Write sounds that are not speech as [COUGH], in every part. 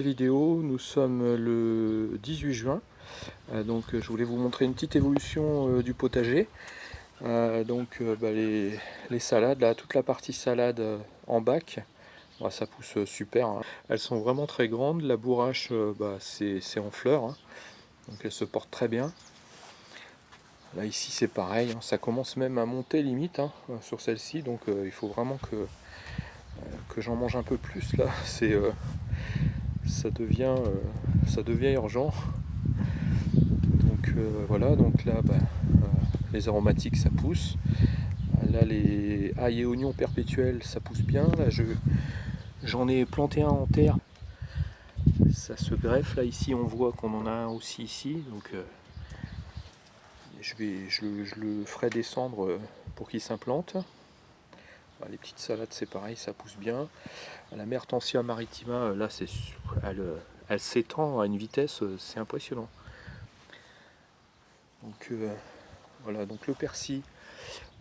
vidéo, nous sommes le 18 juin, euh, donc je voulais vous montrer une petite évolution euh, du potager. Euh, donc bah, les, salades, là, toute la partie salade en bac, bah, ça pousse super. Hein. Elles sont vraiment très grandes, la bourrache bah, c'est en fleurs, hein. donc elles se portent très bien. Là ici c'est pareil, hein. ça commence même à monter limite sur celle-ci, donc il faut vraiment que que j'en mange un peu plus là, c'est ça devient euh, ça devient urgent. Donc euh, voilà, donc là bah, euh, les aromatiques ça pousse. Là les ail et oignons perpétuels ça pousse bien. Là je j'en ai planté un en terre. Ça se greffe. Là ici on voit qu'on en a un aussi ici. Donc je, vais, je, le ferai descendre pour qu'il s'implante. Les petites salades, c'est pareil, ça pousse bien. La Mertensia maritima, euh, là, c'est, elle, euh, elle s'étend à une vitesse, euh, c'est impressionnant. Donc voilà, donc le persil,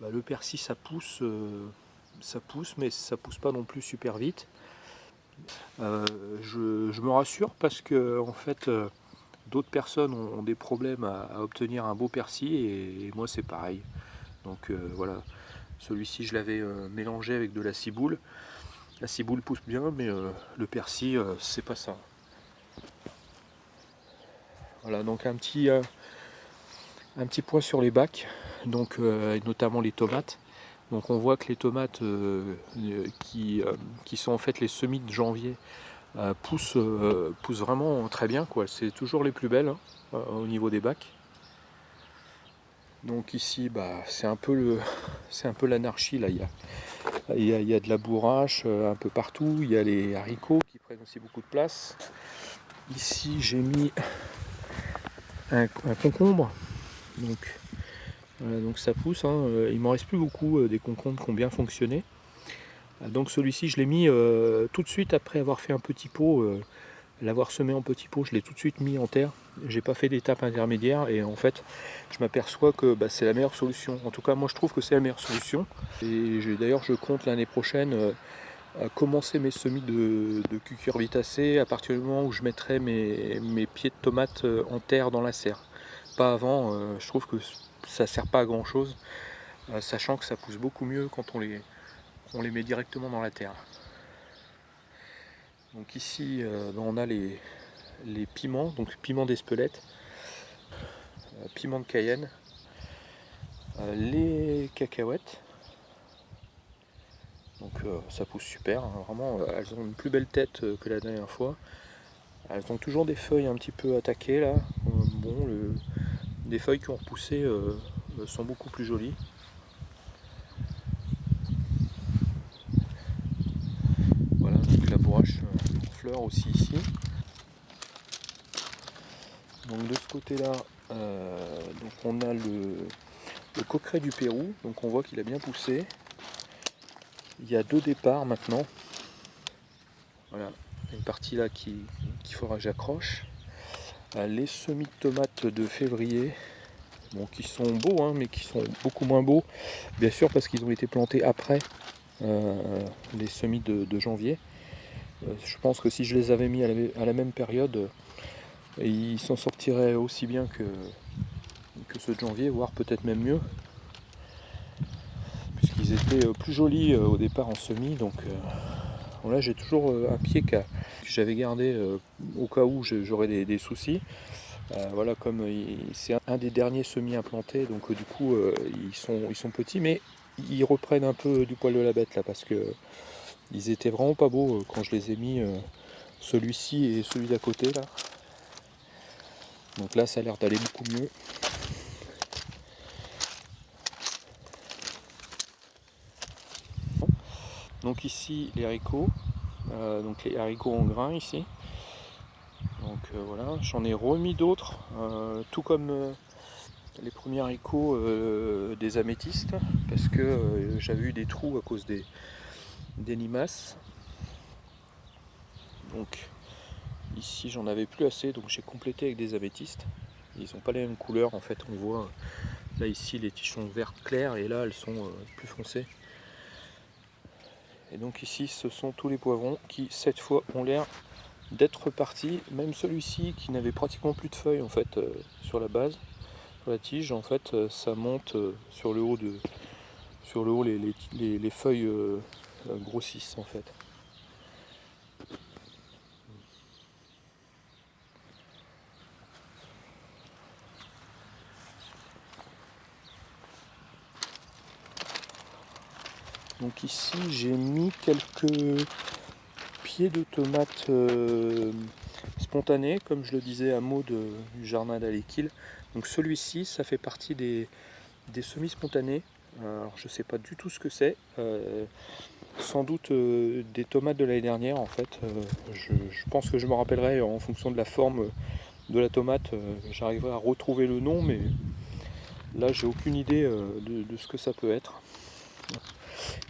bah, le persil, ça pousse, ça pousse, mais ça pousse pas non plus super vite. je, me rassure parce que en fait, d'autres personnes ont, des problèmes à, obtenir un beau persil et, et moi c'est pareil. Donc voilà, celui-ci, je l'avais euh, mélangé avec de la ciboule. La ciboule pousse bien, mais euh, le persil, euh, c'est pas ça. Voilà, donc un petit, un petit point sur les bacs, donc notamment les tomates. Donc on voit que les tomates qui, qui, sont en fait les semis de janvier poussent, poussent vraiment très bien. C'est toujours les plus belles hein, au niveau des bacs. Donc ici, bah, c'est un peu [LAUGHS] l'anarchie là. Il y, a, de la bourrache euh, un peu partout. Il y a les haricots qui prennent aussi beaucoup de place. Ici, j'ai mis un, concombre. Donc, donc ça pousse. Hein. Euh, il m'en reste plus beaucoup euh, des concombres qui ont bien fonctionné. Donc celui-ci, je l'ai mis tout de suite après avoir fait un petit pot L'avoir semé en petits pots, je l'ai tout de suite mis en terre. J'ai pas fait d'étape intermédiaire et en fait, je m'aperçois que bah, c'est la meilleure solution. En tout cas, moi je trouve que c'est la meilleure solution. Et d'ailleurs, je compte l'année prochaine euh, commencer mes semis de, cucurbitacées à partir du moment où je mettrai mes, pieds de tomates euh, en terre dans la serre. Pas avant, euh, je trouve que ça sert pas à grand chose, sachant que ça pousse beaucoup mieux quand on les met directement dans la terre. Donc ici, euh, ben, on a les, piments, donc piment d'Espelette, euh, piment de Cayenne, euh, les cacahuètes. Donc ça pousse super, hein. vraiment, elles ont une plus belle tête que la dernière fois. Elles ont toujours des feuilles un petit peu attaquées là. bon, les feuilles qui ont repoussé sont beaucoup plus jolies. Voilà, donc la bourrache aussi ici. Donc de ce côté-là, euh, donc on a le, le, coqueret du Pérou, donc on voit qu'il a bien poussé. Il y a deux départs maintenant. Voilà, une partie là qui qu'il faudra que j'accroche. Euh, les semis de tomates de février, qui sont beaux, hein, mais qui sont beaucoup moins beaux, bien sûr parce qu'ils ont été plantés après euh, les semis de janvier. Euh, je pense que si je les avais mis à la, même période, euh, ils s'en sortiraient aussi bien que, ceux de janvier, voire peut-être même mieux. Puisqu'ils étaient euh, plus jolis au départ en semis. Donc là j'ai toujours un pied que j'avais gardé au cas où j'aurais des, soucis. voilà, comme c'est un des derniers semis implantés, donc du coup ils, sont, ils sont petits, mais ils reprennent un peu du poil de la bête là, parce que ils étaient vraiment pas beaux euh, quand je les ai mis, euh, celui-ci et celui d'à côté là. Donc là ça a l'air d'aller beaucoup mieux. Donc ici les haricots, euh, donc les haricots en grain ici. Donc voilà, j'en ai remis d'autres, tout comme les premiers haricots des améthystes, parce que j'avais eu des trous à cause des, des limaces. Donc ici j'en avais plus assez donc j'ai complété avec des améthystes. Ils n'ont pas les mêmes couleurs en fait on voit là ici les tiges vert clair et là elles sont euh, plus foncées. Et donc ici ce sont tous les poivrons qui cette fois ont l'air d'être parti. Même celui-ci qui n'avait pratiquement plus de feuilles en fait euh, sur la base, sur la tige, en fait euh, ça monte euh, sur le haut de sur le haut les, les, les feuilles grossissent en fait. Donc ici j'ai mis quelques pieds de tomates euh, spontanées, comme je le disais à mot du jardin d'Alekil. Donc celui-ci, ça fait partie des, semis spontanés. Alors je sais pas du tout ce que c'est. Euh, sans doute euh, des tomates de l'année dernière en fait. Je, pense que je me rappellerai en fonction de la forme de la tomate. J'arriverai à retrouver le nom, mais là j'ai aucune idée de ce que ça peut être.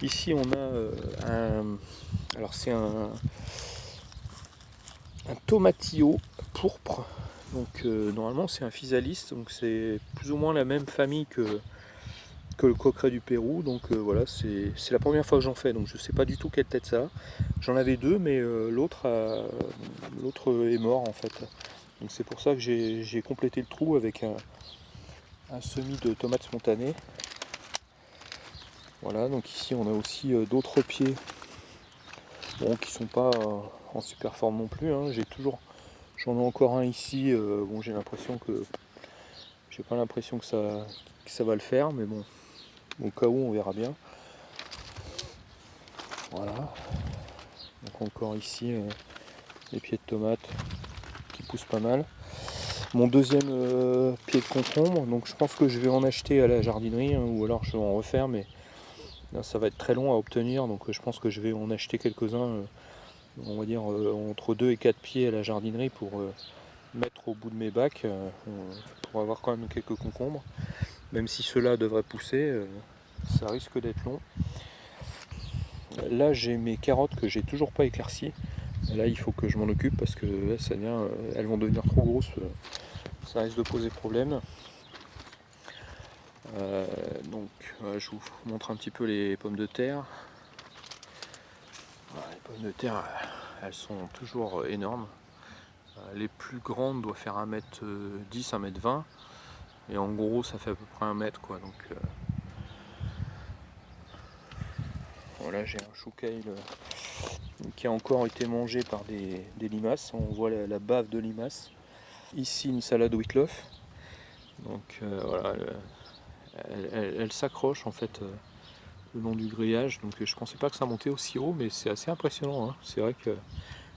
Ici on a euh, un, alors c'est un, un tomatillo pourpre. Donc euh, normalement c'est un physalis, donc c'est plus ou moins la même famille que, que le coqueret du Pérou. Donc euh, voilà, c'est la première fois que j'en fais, donc je sais pas du tout quelle tête ça a. J'en avais deux, mais l'autre l'autre est mort en fait. Donc c'est pour ça que j'ai complété le trou avec un, un semis de tomates spontanées. Voilà, donc ici on a aussi euh, d'autres pieds bon, qui sont pas euh, en super forme non plus. Hein. J'ai toujours, j'en ai encore un ici. Euh, bon, j'ai l'impression que, j'ai pas l'impression que ça, ça va le faire, mais bon, au cas où on verra bien. Voilà. Donc encore ici les pieds de tomates qui poussent pas mal. Mon deuxième pied de concombre, donc je pense que je vais en acheter à la jardinerie hein, ou alors je vais en refaire, mais ça va être très long à obtenir, donc euh, je pense que je vais en acheter quelques-uns, euh, on va dire euh, entre 2 et 4 pieds à la jardinerie pour mettre au bout de mes bacs, pour avoir quand même quelques concombres. Même si cela devrait pousser, ça risque d'être long. Là j'ai mes carottes que j'ai toujours pas éclaircies. Là il faut que je m'en occupe parce que ça vient, elles vont devenir trop grosses, ça risque de poser problème. Euh, donc je vous montre un petit peu les pommes de terre. les pommes de terre, elles sont toujours énormes. Euh, les plus grandes doivent faire 1m10, 1m20. Et en gros, ça fait à peu près 1 mètre. Quoi, donc, euh, voilà, j'ai un chou qui a encore été mangé par des, limaces. On voit la, bave de limaces. Ici, une salade Whitloff. Donc voilà, elle, s'accroche en fait euh, le long du grillage. Donc je pensais pas que ça montait aussi haut, mais c'est assez impressionnant. Hein. C'est vrai que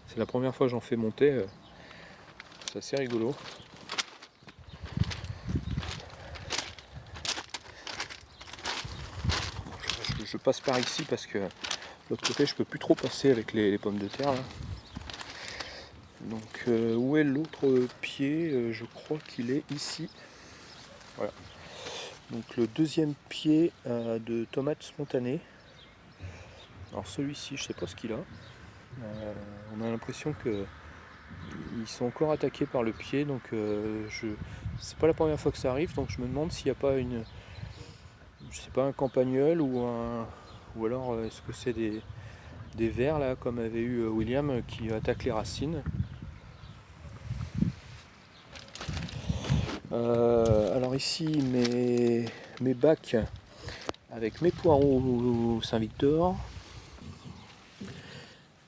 c'est la première fois que j'en fais monter. Euh, c'est assez rigolo. Je, passe par ici parce que l'autre côté je peux plus trop passer avec les, pommes de terre. Donc euh, où est l'autre pied? Je crois qu'il est ici. Voilà. Donc le deuxième pied euh, de tomates spontanées. Alors celui-ci, je sais pas ce qu'il a. Euh, on a l'impression que ils sont encore attaqués par le pied, donc euh, je c'est pas la première fois que ça arrive, donc je me demande s'il n'y a pas une je sais pas un campagnol ou un ou alors est-ce que c'est des, des vers là comme avait eu William qui attaque les racines? Euh, alors ici mes, mes bacs avec mes poireaux Saint-Victor,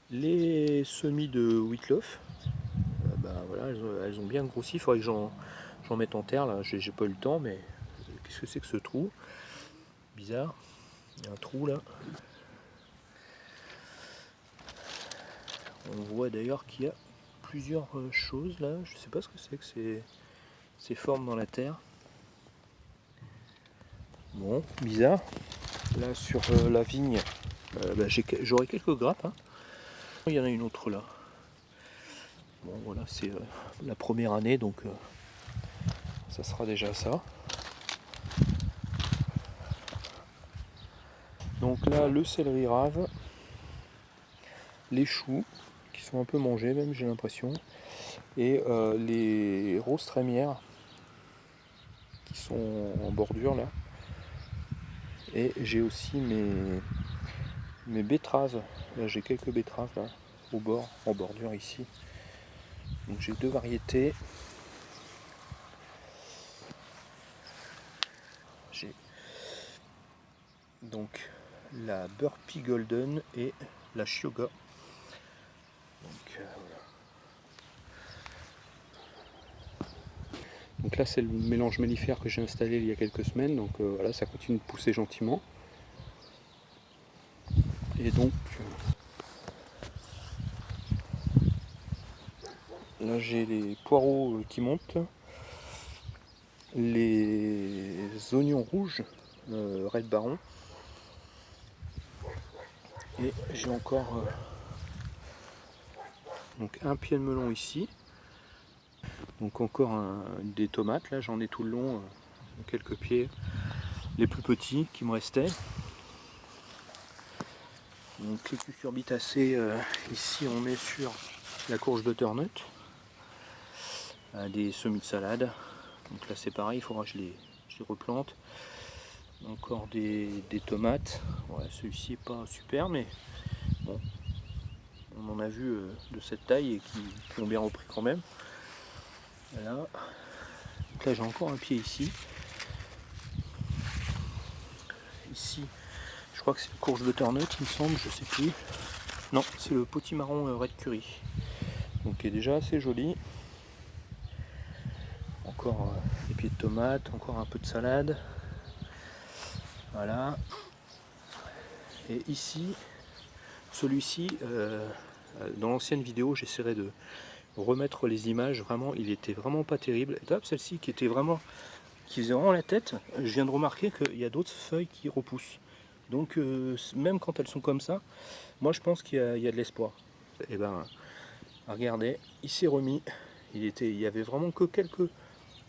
les semis de Whitloff, euh, ben voilà, elles ont, bien grossi, il faudrait que j'en mette en terre là, j'ai pas eu le temps, mais qu'est-ce que c'est que ce trou? Bizarre, il y a un trou là. On voit d'ailleurs qu'il y a plusieurs euh, choses là, je sais pas ce que c'est que ces formes dans la terre. Bon, bizarre. Là sur euh, la vigne, euh, bah, j'aurai quelques grappes. Hein. Il y en a une autre là. Bon voilà, c'est la première année, donc ça sera déjà ça. Donc là, le céleri rave, les choux, qui sont un peu mangés même, j'ai l'impression, et les roses trémières sont en bordure là. Et j'ai aussi mes, mes betteraves. Là j'ai quelques betteraves au bord, en bordure ici. Donc j'ai deux variétés. Donc la Burpee Golden et la Shioga. Donc, euh, donc là c'est le mélange mellifère que j'ai installé il y a quelques semaines. Donc euh, voilà, ça continue de pousser gentiment. Et donc là j'ai les poireaux euh, qui montent, les oignons rouges, Red Baron, et j'ai encore euh, donc un pied de melon ici. Donc encore des tomates, là j'en ai tout le long, euh, quelques pieds, les plus petits qui me restaient. Donc les cucurbitacées, euh, ici on est sur la courge butternut, des semis de salade. Donc là c'est pareil, il faudra que je les, replante. Encore des, tomates. Celui-ci est pas super, mais bon, on en a vu euh, de cette taille et qui, ont bien repris quand même. Voilà. Donc là j'ai encore un pied ici. Ici, je crois que c'est le courge butternut, il me semble, je sais plus. Non, c'est le potimarron euh, red curry. Donc qui est déjà assez joli. Encore euh, des pieds de tomates, encore un peu de salade. Voilà. Et ici, celui-ci, euh, dans l'ancienne vidéo, j'essaierai de remettre les images. Vraiment, il était vraiment pas terrible. Et celle-ci qui était vraiment, qui faisait vraiment la tête, je viens de remarquer qu'il y a d'autres feuilles qui repoussent. Donc, euh, même quand elles sont comme ça, moi je pense qu'il y, a de l'espoir. Et eh ben, regardez, il s'est remis. Il, était, il y avait vraiment que quelques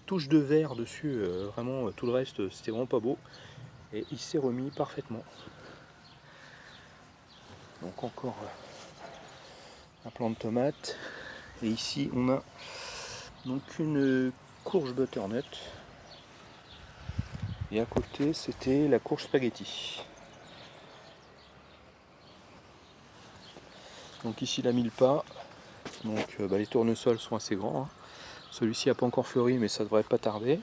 touches de vert dessus. Euh, vraiment, tout le reste, c'était vraiment pas beau et il s'est remis parfaitement. Donc encore euh, un plant de tomate et ici on a donc une courge butternut et à côté c'était la courge spaghetti. Donc ici la mille pas, donc euh, bah, les tournesols sont assez grands. Hein. Celui-ci n'a pas encore fleuri mais ça devrait pas tarder.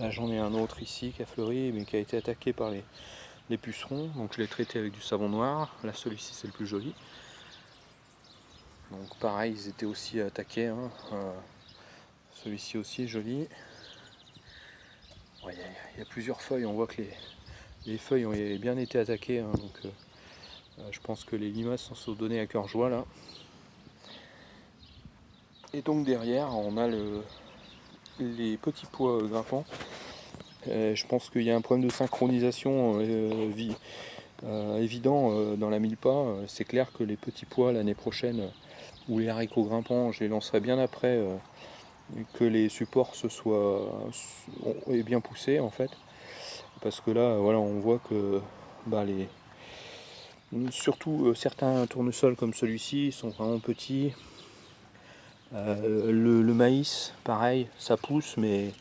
Là j'en ai un autre ici qui a fleuri mais qui a été attaqué par les, pucerons. Donc je l'ai traité avec du savon noir. Là celui-ci c'est le plus joli. Donc pareil ils étaient aussi attaqués. Hein. Euh, celui-ci aussi est joli. Il y, a plusieurs feuilles, on voit que les, feuilles ont bien été attaquées. Hein. donc euh, euh, je pense que les limaces s'en sont données à cœur joie là. Et donc derrière on a le, les petits pois grimpants. Euh, je pense qu'il y a un problème de synchronisation euh, euh, évident dans la mille pas. C'est clair que les petits pois l'année prochaine, ou les haricots grimpants, je les lancerai bien après que les supports se soient bien poussés en fait. Parce que là, voilà, on voit que bah, surtout certains tournesols comme celui-ci sont vraiment petits euh, le, maïs, pareil, ça pousse, mais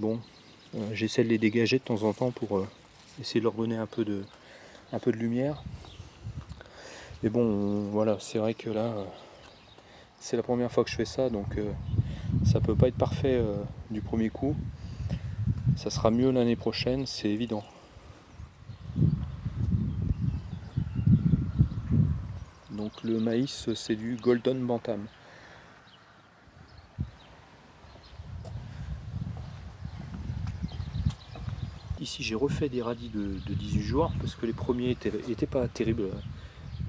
bon, euh, j'essaie de les dégager de temps en temps pour euh, essayer de leur donner un peu de, lumière. Mais bon, voilà, c'est vrai que là, c'est la première fois que je fais ça, donc ça peut pas être parfait du premier coup. Ça sera mieux l'année prochaine, c'est évident. Donc le maïs, c'est du Golden Bantam. Ici j'ai refait des radis de, 18 jours parce que les premiers étaient, pas terribles.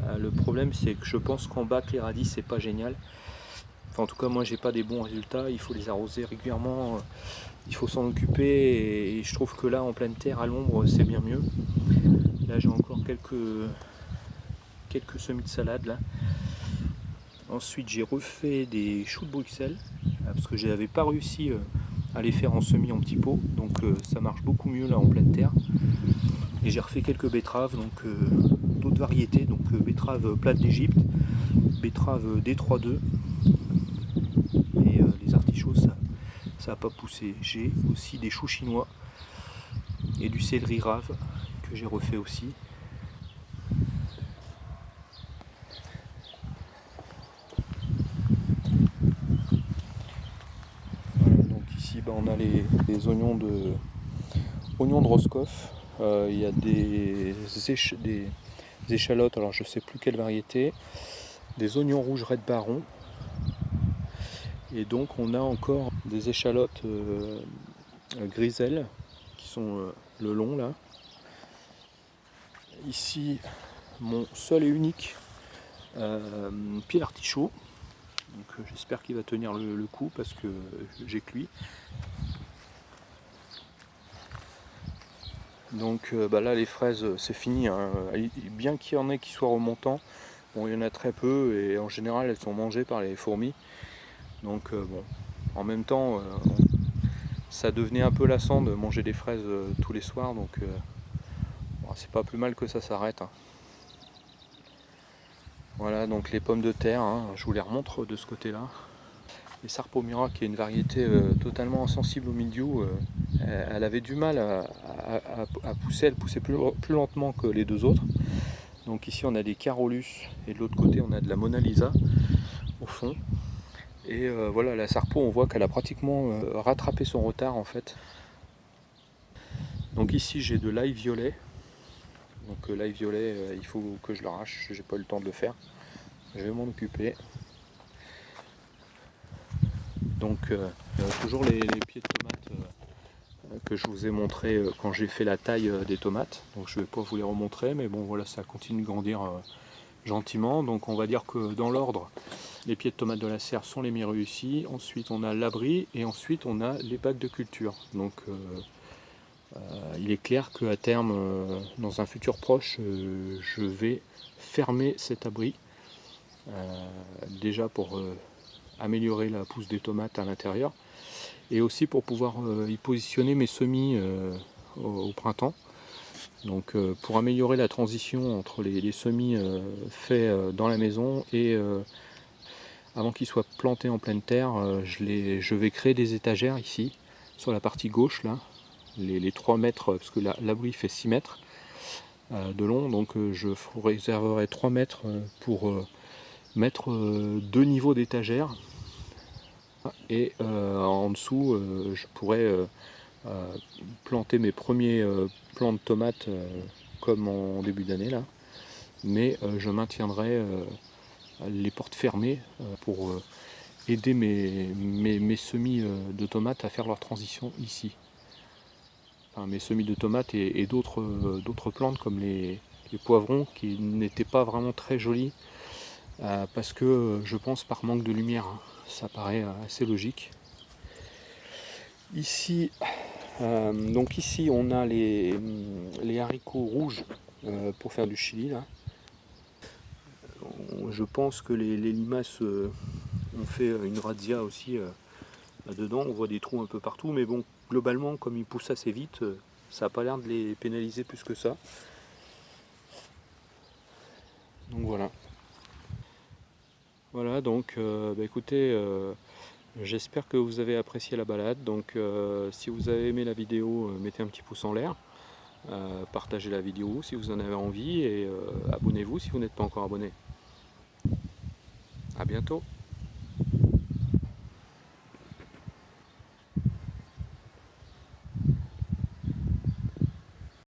Euh, le problème c'est que je pense qu'en bac les radis c'est pas génial. en tout cas moi j'ai pas des bons résultats, il faut les arroser régulièrement, euh, il faut s'en occuper et, je trouve que là en pleine terre à l'ombre c'est bien mieux. Là j'ai encore quelques, quelques semis de salade là. Ensuite j'ai refait des choux de Bruxelles euh, parce que j'avais pas réussi à les faire en semis en petits pots. Donc euh, ça marche beaucoup mieux là en pleine terre. Et j'ai refait quelques betteraves donc euh, d'autres variétés. Donc euh, betterave plate d'Égypte betterave D32 et les artichauts ça ça n'a pas poussé. J'ai aussi des choux chinois et du céleri rave que j'ai refait aussi on les, oignons de oignons de Roscoff. Euh, il y a des, échalotes, alors je sais plus quelle variété, des oignons rouges Red Baron. Et donc on a encore des échalotes euh, griselles qui sont euh, le long là. Ici mon seul et unique pied d'artichaut. Donc j'espère qu'il va tenir le, coup parce que j'ai cuit. Donc euh, bah là les fraises c'est fini, hein. bien qu'il y en ait qui soient remontants, bon il y en a très peu et en général elles sont mangées par les fourmis. Donc euh, bon, en même temps euh, ça devenait un peu lassant de manger des fraises tous les soirs donc c'est pas plus mal que ça s'arrête. Hein. Voilà donc les pommes de terre, hein, je vous les remontre de ce côté là. Les Sarpomira qui est une variété totalement insensible au milieu, elle avait du mal à, pousser, elle poussait plus, lentement que les deux autres. Donc ici on a des Carolus et de l'autre côté on a de la Mona Lisa au fond. Et euh, voilà la Sarpo on voit qu'elle a pratiquement euh, rattrapé son retard en fait. Donc ici j'ai de l'ail violet. Donc euh, l'ail violet il faut que je l'arrache, j'ai pas eu le temps de le faire. Je vais m'en occuper. Donc toujours les, pieds de tomate que je vous ai montré euh, quand j'ai fait la taille euh, des tomates. Donc je ne vais pas vous les remontrer, mais bon voilà, ça continue de grandir euh, gentiment. Donc on va dire que dans l'ordre, les pieds de tomates de la serre sont les mieux réussis. Ensuite on a l'abri et ensuite on a les bacs de culture. Donc il est clair qu'à terme, dans un futur proche, je vais fermer cet abri. déjà pour améliorer la pousse des tomates à l'intérieur et aussi pour pouvoir euh, y positionner mes semis euh, au, printemps. Donc euh, pour améliorer la transition entre les, semis faits dans la maison et avant qu'ils soient plantés en pleine terre, je, vais créer des étagères ici, sur la partie gauche là, les, 3 mètres, parce que l'abri fait 6 mètres de long, donc je réserverai 3 mètres pour mettre deux niveaux d'étagères et euh, en dessous euh, je pourrais euh, planter mes premiers plants de tomates comme en début d'année là mais je maintiendrai les portes fermées pour aider mes, semis de tomates à faire leur transition ici. Enfin, mes semis de tomates et, d'autres plantes comme les, les poivrons qui n'étaient pas vraiment très jolis parce que je pense par manque de lumière. Ça paraît assez logique. Ici, euh, donc ici on a les, les haricots rouges euh, pour faire du chili là. Je pense que les, limaces euh, ont fait une razzia aussi là-dedans. On voit des trous un peu partout, mais bon, globalement, comme ils poussent assez vite, ça n'a pas l'air de les pénaliser plus que ça. Donc voilà. Voilà, donc euh, bah, écoutez, euh, j'espère que vous avez apprécié la balade. Donc euh, si vous avez aimé la vidéo, mettez un petit pouce en l'air. partagez la vidéo si vous en avez envie et abonnez-vous si vous n'êtes pas encore abonné. A bientôt